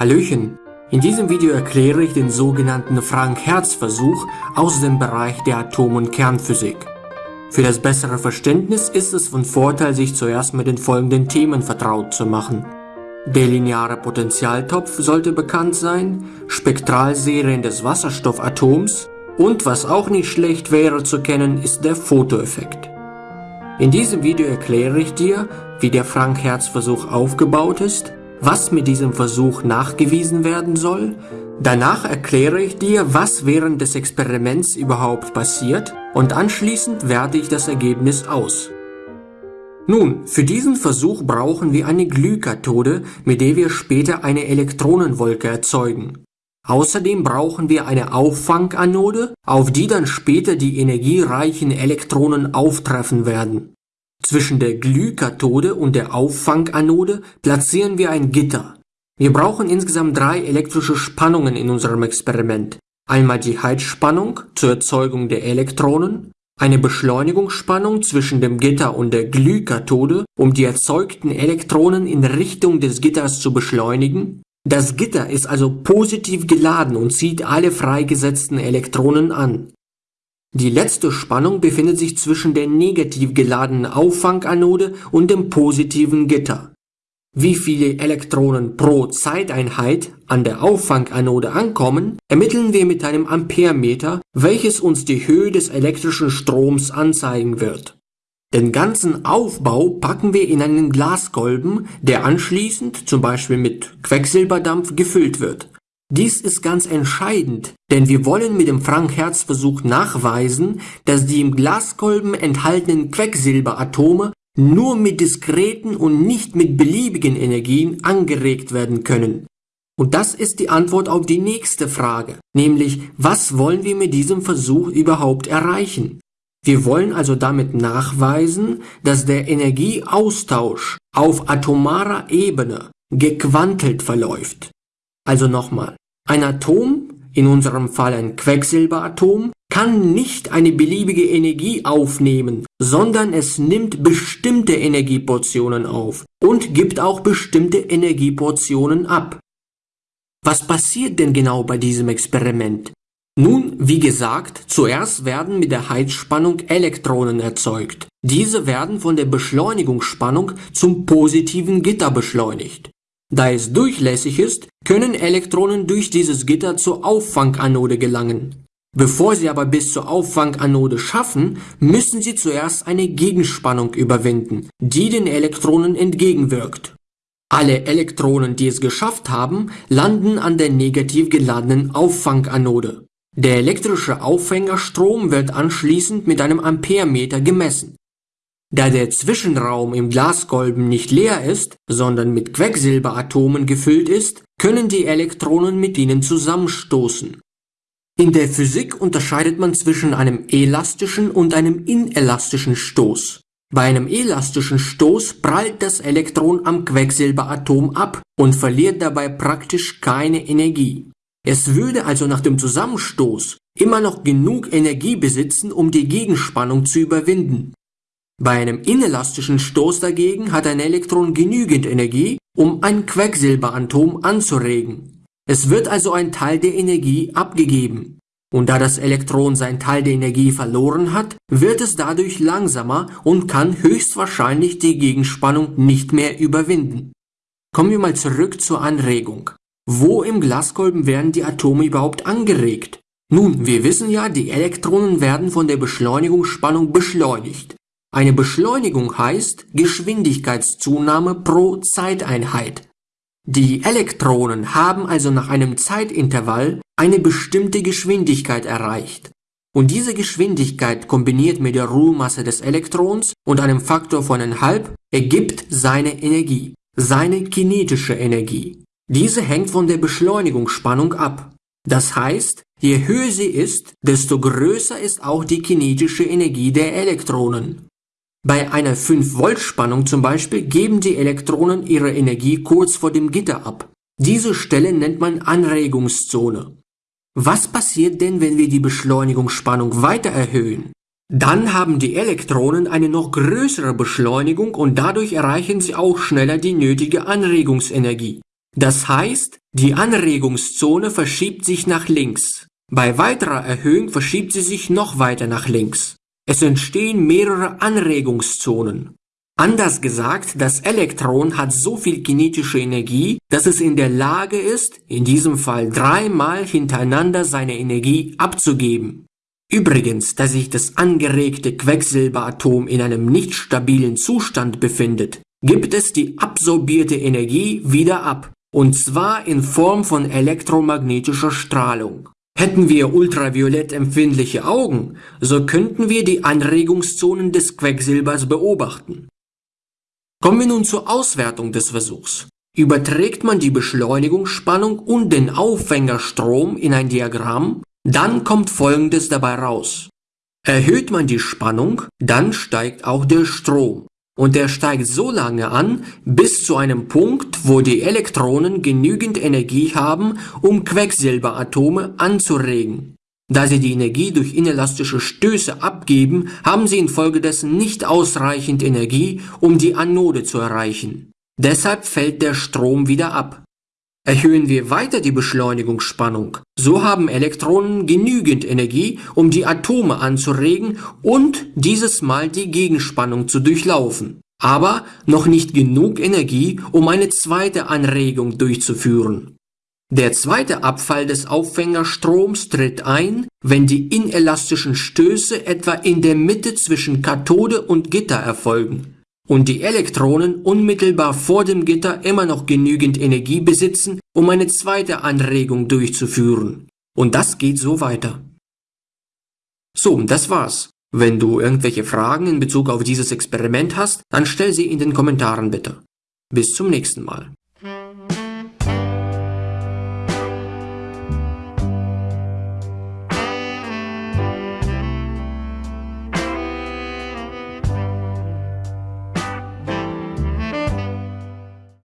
Hallöchen! In diesem Video erkläre ich den sogenannten Frank-Hertz-Versuch aus dem Bereich der Atom- und Kernphysik. Für das bessere Verständnis ist es von Vorteil, sich zuerst mit den folgenden Themen vertraut zu machen. Der lineare Potentialtopf sollte bekannt sein, Spektralserien des Wasserstoffatoms und was auch nicht schlecht wäre zu kennen, ist der Photoeffekt. In diesem Video erkläre ich dir, wie der Frank-Hertz-Versuch aufgebaut ist, was mit diesem Versuch nachgewiesen werden soll. Danach erkläre ich dir, was während des Experiments überhaupt passiert und anschließend werte ich das Ergebnis aus. Nun, für diesen Versuch brauchen wir eine Glühkathode, mit der wir später eine Elektronenwolke erzeugen. Außerdem brauchen wir eine Auffanganode, auf die dann später die energiereichen Elektronen auftreffen werden. Zwischen der Glühkathode und der Auffanganode platzieren wir ein Gitter. Wir brauchen insgesamt drei elektrische Spannungen in unserem Experiment. Einmal die Heizspannung zur Erzeugung der Elektronen, eine Beschleunigungsspannung zwischen dem Gitter und der Glühkathode, um die erzeugten Elektronen in Richtung des Gitters zu beschleunigen. Das Gitter ist also positiv geladen und zieht alle freigesetzten Elektronen an. Die letzte Spannung befindet sich zwischen der negativ geladenen Auffanganode und dem positiven Gitter. Wie viele Elektronen pro Zeiteinheit an der Auffanganode ankommen, ermitteln wir mit einem Amperemeter, welches uns die Höhe des elektrischen Stroms anzeigen wird. Den ganzen Aufbau packen wir in einen Glaskolben, der anschließend zum Beispiel mit Quecksilberdampf gefüllt wird. Dies ist ganz entscheidend, denn wir wollen mit dem Frank-Hertz-Versuch nachweisen, dass die im Glaskolben enthaltenen Quecksilberatome nur mit diskreten und nicht mit beliebigen Energien angeregt werden können. Und das ist die Antwort auf die nächste Frage, nämlich was wollen wir mit diesem Versuch überhaupt erreichen? Wir wollen also damit nachweisen, dass der Energieaustausch auf atomarer Ebene gequantelt verläuft. Also nochmal, ein Atom, in unserem Fall ein Quecksilberatom, kann nicht eine beliebige Energie aufnehmen, sondern es nimmt bestimmte Energieportionen auf und gibt auch bestimmte Energieportionen ab. Was passiert denn genau bei diesem Experiment? Nun, wie gesagt, zuerst werden mit der Heizspannung Elektronen erzeugt. Diese werden von der Beschleunigungsspannung zum positiven Gitter beschleunigt. Da es durchlässig ist, können Elektronen durch dieses Gitter zur Auffanganode gelangen. Bevor sie aber bis zur Auffanganode schaffen, müssen sie zuerst eine Gegenspannung überwinden, die den Elektronen entgegenwirkt. Alle Elektronen, die es geschafft haben, landen an der negativ geladenen Auffanganode. Der elektrische Aufhängerstrom wird anschließend mit einem Amperemeter gemessen. Da der Zwischenraum im Glaskolben nicht leer ist, sondern mit Quecksilberatomen gefüllt ist, können die Elektronen mit ihnen zusammenstoßen. In der Physik unterscheidet man zwischen einem elastischen und einem inelastischen Stoß. Bei einem elastischen Stoß prallt das Elektron am Quecksilberatom ab und verliert dabei praktisch keine Energie. Es würde also nach dem Zusammenstoß immer noch genug Energie besitzen, um die Gegenspannung zu überwinden. Bei einem inelastischen Stoß dagegen hat ein Elektron genügend Energie, um ein Quecksilberatom anzuregen. Es wird also ein Teil der Energie abgegeben. Und da das Elektron sein Teil der Energie verloren hat, wird es dadurch langsamer und kann höchstwahrscheinlich die Gegenspannung nicht mehr überwinden. Kommen wir mal zurück zur Anregung. Wo im Glaskolben werden die Atome überhaupt angeregt? Nun, wir wissen ja, die Elektronen werden von der Beschleunigungsspannung beschleunigt. Eine Beschleunigung heißt Geschwindigkeitszunahme pro Zeiteinheit. Die Elektronen haben also nach einem Zeitintervall eine bestimmte Geschwindigkeit erreicht. Und diese Geschwindigkeit kombiniert mit der Ruhemasse des Elektrons und einem Faktor von 1,5 ergibt seine Energie, seine kinetische Energie. Diese hängt von der Beschleunigungsspannung ab. Das heißt, je höher sie ist, desto größer ist auch die kinetische Energie der Elektronen. Bei einer 5-Volt-Spannung zum Beispiel geben die Elektronen ihre Energie kurz vor dem Gitter ab. Diese Stelle nennt man Anregungszone. Was passiert denn, wenn wir die Beschleunigungsspannung weiter erhöhen? Dann haben die Elektronen eine noch größere Beschleunigung und dadurch erreichen sie auch schneller die nötige Anregungsenergie. Das heißt, die Anregungszone verschiebt sich nach links. Bei weiterer Erhöhung verschiebt sie sich noch weiter nach links. Es entstehen mehrere Anregungszonen. Anders gesagt, das Elektron hat so viel kinetische Energie, dass es in der Lage ist, in diesem Fall dreimal hintereinander seine Energie abzugeben. Übrigens, da sich das angeregte Quecksilberatom in einem nicht stabilen Zustand befindet, gibt es die absorbierte Energie wieder ab, und zwar in Form von elektromagnetischer Strahlung. Hätten wir ultraviolett empfindliche Augen, so könnten wir die Anregungszonen des Quecksilbers beobachten. Kommen wir nun zur Auswertung des Versuchs. Überträgt man die Beschleunigungsspannung und den Aufhängerstrom in ein Diagramm, dann kommt folgendes dabei raus. Erhöht man die Spannung, dann steigt auch der Strom. Und der steigt so lange an, bis zu einem Punkt, wo die Elektronen genügend Energie haben, um Quecksilberatome anzuregen. Da sie die Energie durch inelastische Stöße abgeben, haben sie infolgedessen nicht ausreichend Energie, um die Anode zu erreichen. Deshalb fällt der Strom wieder ab. Erhöhen wir weiter die Beschleunigungsspannung, so haben Elektronen genügend Energie, um die Atome anzuregen und dieses Mal die Gegenspannung zu durchlaufen, aber noch nicht genug Energie, um eine zweite Anregung durchzuführen. Der zweite Abfall des Aufhängerstroms tritt ein, wenn die inelastischen Stöße etwa in der Mitte zwischen Kathode und Gitter erfolgen und die Elektronen unmittelbar vor dem Gitter immer noch genügend Energie besitzen, um eine zweite Anregung durchzuführen. Und das geht so weiter. So, das war's. Wenn du irgendwelche Fragen in Bezug auf dieses Experiment hast, dann stell sie in den Kommentaren bitte. Bis zum nächsten Mal.